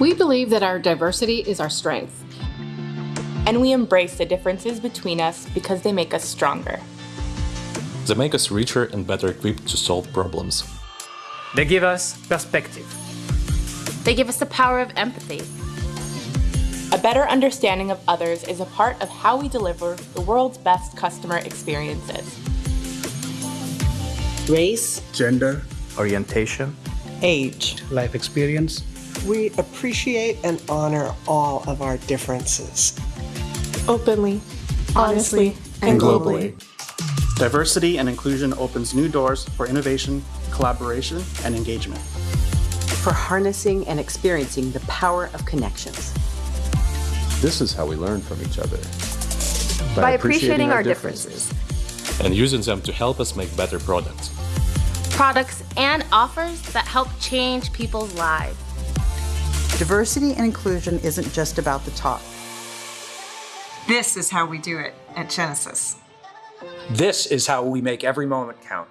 We believe that our diversity is our strength. And we embrace the differences between us because they make us stronger. They make us richer and better equipped to solve problems. They give us perspective. They give us the power of empathy. A better understanding of others is a part of how we deliver the world's best customer experiences. Race, gender, orientation, age, life experience. We appreciate and honor all of our differences. Openly, honestly, and globally. Diversity and inclusion opens new doors for innovation, collaboration, and engagement. For harnessing and experiencing the power of connections. This is how we learn from each other. By, By appreciating, appreciating, our, our differences. differences. And using them to help us make better products. Products and offers that help change people's lives. Diversity and inclusion isn't just about the talk. This is how we do it at Genesis. This is how we make every moment count.